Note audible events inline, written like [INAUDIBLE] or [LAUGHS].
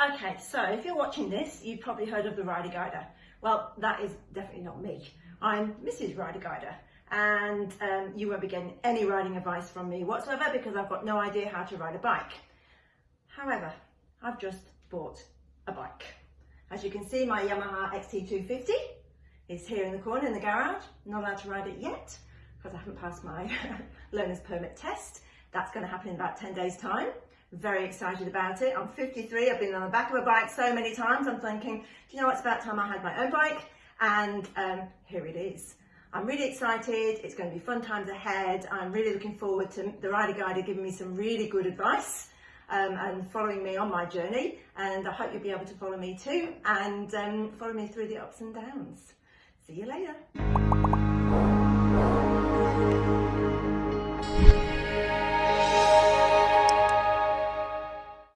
Okay, so if you're watching this, you've probably heard of the Rider Guider. Well, that is definitely not me. I'm Mrs. Rider Guider and um, you won't be getting any riding advice from me whatsoever because I've got no idea how to ride a bike. However, I've just bought a bike. As you can see, my Yamaha XT250 is here in the corner in the garage. Not allowed to ride it yet because I haven't passed my [LAUGHS] learner's permit test. That's going to happen in about 10 days time very excited about it. I'm 53, I've been on the back of a bike so many times, I'm thinking, do you know what, it's about time I had my own bike, and um, here it is. I'm really excited, it's going to be fun times ahead, I'm really looking forward to the rider guide giving me some really good advice um, and following me on my journey, and I hope you'll be able to follow me too, and um, follow me through the ups and downs. See you later.